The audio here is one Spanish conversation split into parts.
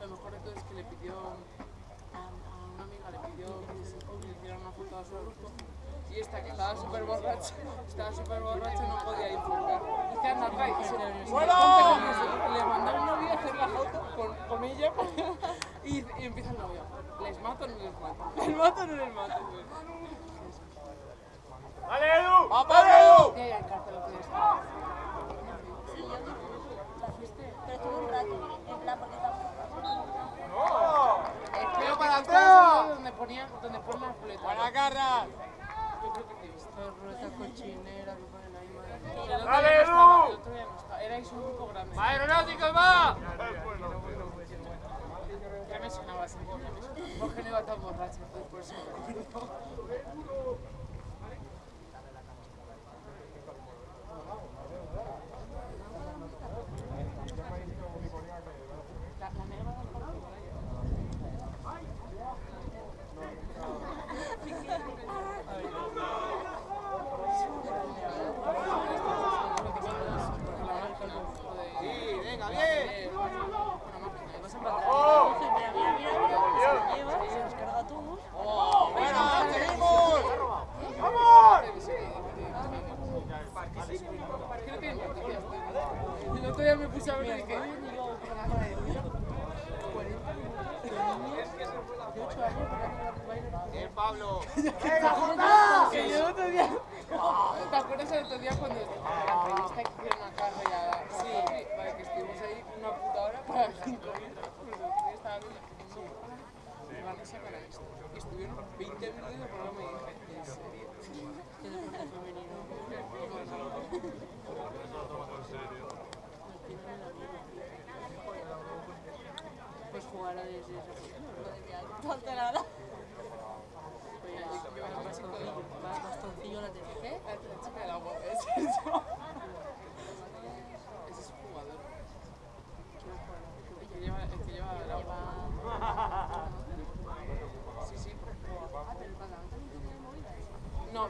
Lo mejor de todo es que le pidió a una amiga, le pidió que le hiciera una foto a su grupo y esta que estaba súper borracha, estaba súper borracha y no podía disfrutar. Es que anda acá y se le, le mandó el novio a hacer la foto con, con ella y, y empieza el novio. ¿Les mato o no les mato? ¿Les mato o no les mato? ¡Vale, Edu! ¡Vale, Edu! Pero estuve un rato, en plan, porque estaba... ¡No! Espero para atrás! Donde ponía, donde ponen las boletas. ¡Para garras! Yo creo que te he visto rueda cochinera, que ponen ahí, madre. ¡Vale, Edu! Erais un grupo grande. ¡Va, va! Ya me sonaba así. Jorge no iba tan borracho, por eso. Está bien. bastoncillo la TFG. La chica del agua, es eso.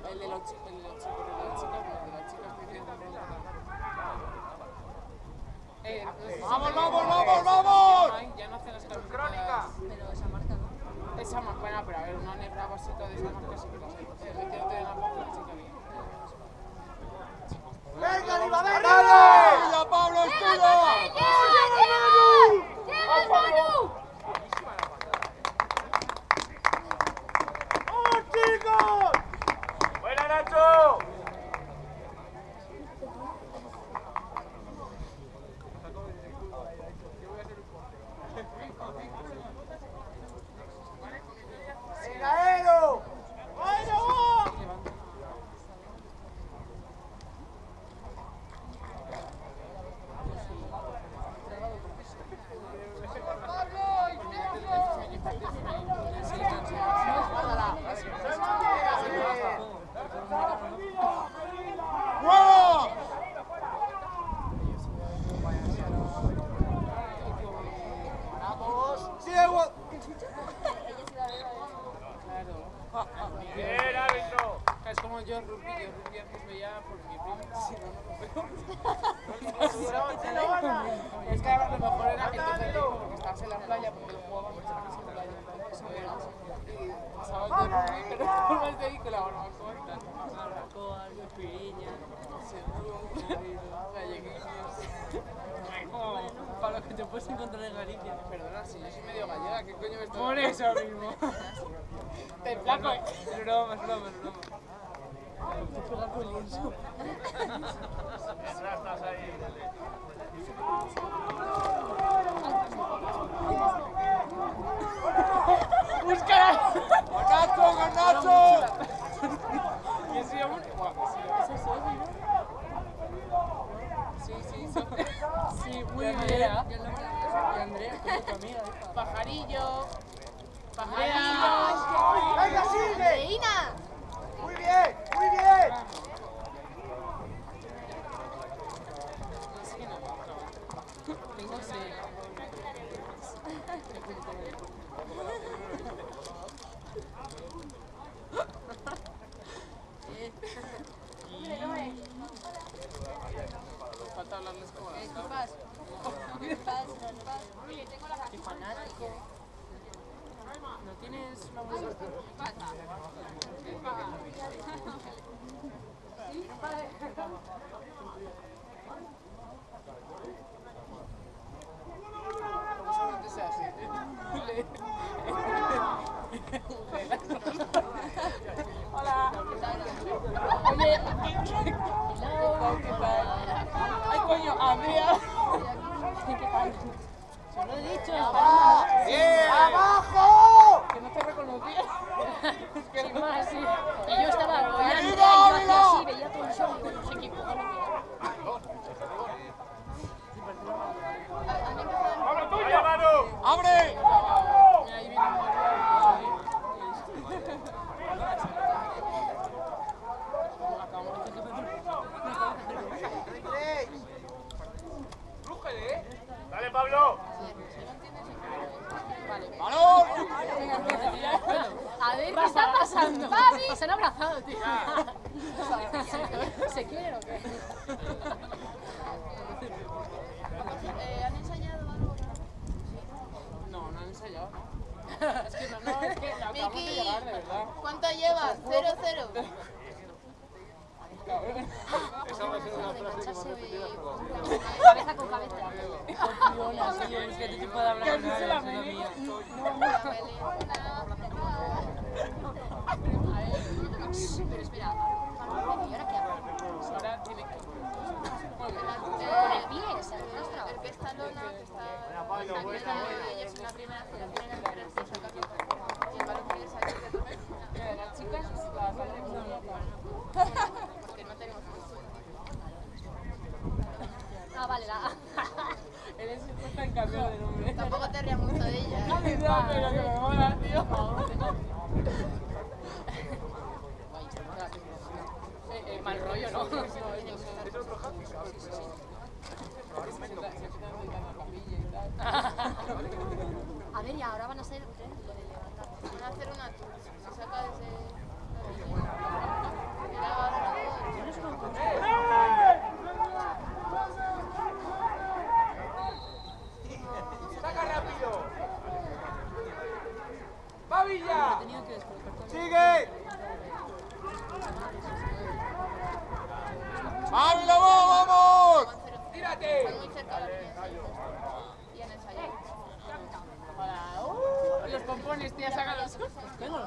el de los, el puedes encontrar en Galicia. Perdona, si yo soy medio gallega, ¿qué coño me estás Por eso mismo. Te flaco, eh. Es broma, es broma, es broma. Te pega con lienzo. ¡Búscala! ¡Garnacho, Garnacho! ¿Quién se llama? Eso es Sofi, ¿no? Sí, sí, son- Sí, muy bien. Andrea. Pajarillo. Pajarillo. ¡Venga, sigue! Reina. ¡Muy bien, muy bien! Falta hablarles ¿No tienes música? Hola. Oye, hello, ¿qué tal? Ay, coño, Andrea. Se lo he dicho, ¡Bien! ¡Abajo! Que no te reconocía. Sin más, sí. Y yo estaba con Andrea y ¡Amigo, yo hacía amigo! así, veía todo el show y no sé qué cojones era. ¡Abre! Mira, ahí viene ¡Dale, Pablo! Vale. ¡Balón! A ver, ¿qué está pasando? Papi. Se han abrazado, tío. ¿Se quieren o qué? Eh, ¿Han ensayado algo? No, no han ensayado, ¿no? Es que no, no, es que acabamos de Miki, llegar, de verdad. ¿cuánto llevas? Cero, cero. Cabeza con cabeza. Es que tú puedes hablar con nadie, es una mía. Pero espera, ¿y ahora qué hago? Ahora tiene que... Bien. Con el. El que está lona, que primera fila, tiene la Y el balón tiene que salir de tu Mira, las chicas, las Porque no tenemos Ah, vale, la... Eres en cambiar de nombre. Tampoco te rías mucho de ella. No, pero que me mola, tío. Eh, eh, mal rollo, ¿no? A ver, y ahora van a ser ¿qué? lo de levantar. Van a hacer una tour. Se saca desde... ¡Saca rápido! ¡Pavilla! ¡Sigue! ¡Ávila, vamos! ¡Tírate! Están muy cerca de la línea. Y han ensayado. Hola. Los pompones, tía, sácalos. Tengo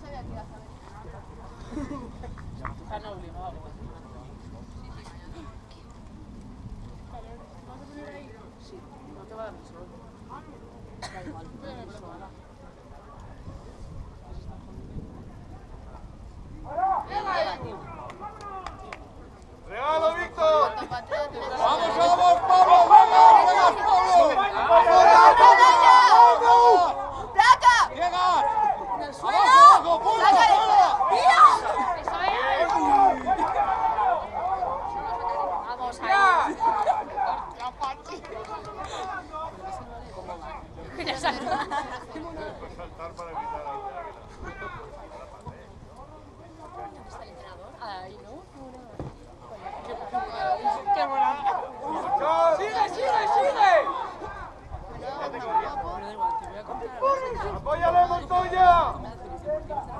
sabía que ibas a ver. Están obligados. No te va a dar el sol. Da igual. ¡Montoya, la Montoya!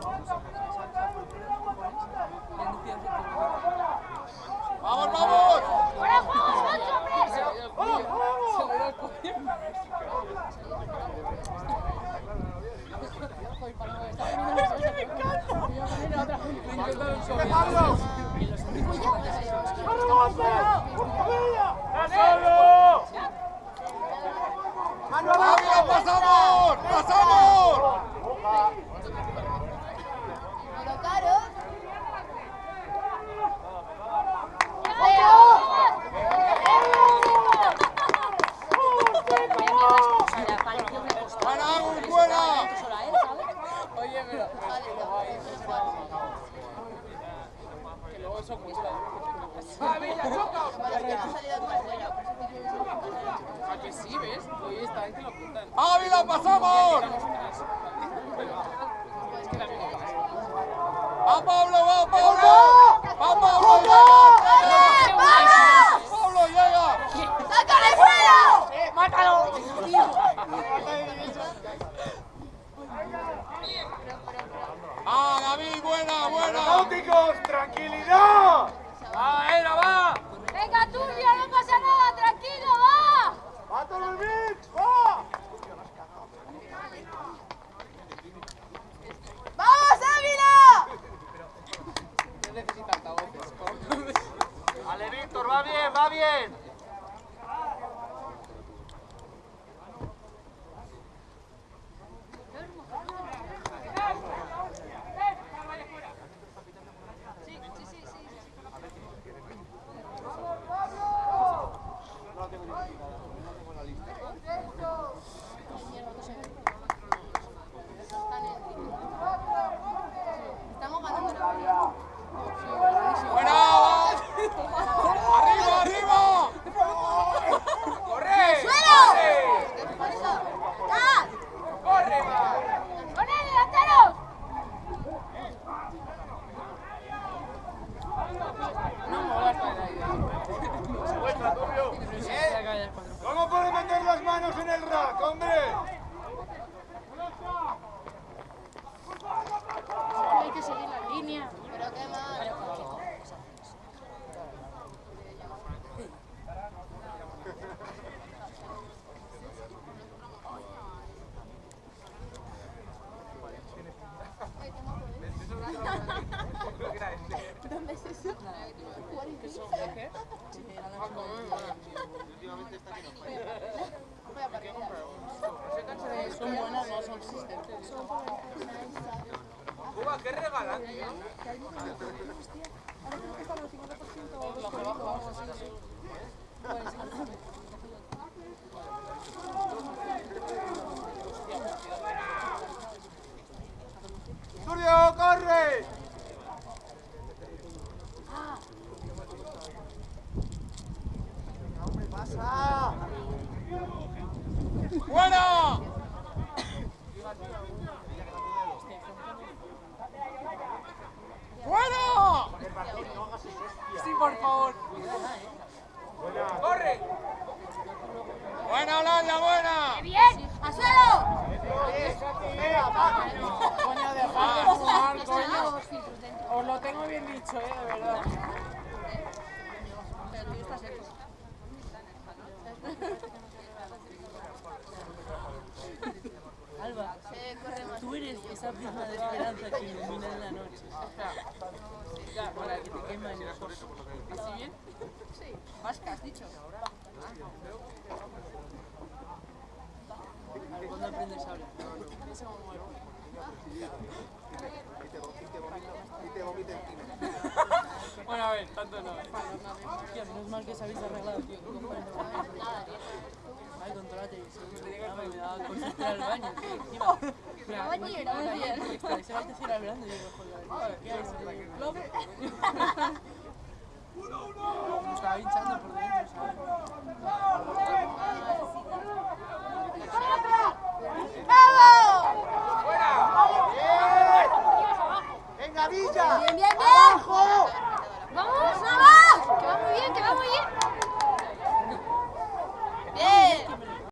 esa pluma de esperanza que ilumina en la noche. O sea, Para que te queman ¿Así bien? Sí. Vasca, has dicho. ¿Cuándo aprendes a hablar? Bueno, a ver, tanto no. Hostia, menos mal que os habéis arreglado, tío. Ay, controla la televisión, me daba al baño. Encima, mira, me estaba antes ¿qué es? Me estaba hinchando por dentro, ¿sabes? ¡Bravo! ¡Bien, bien, bien! ¡Abajo!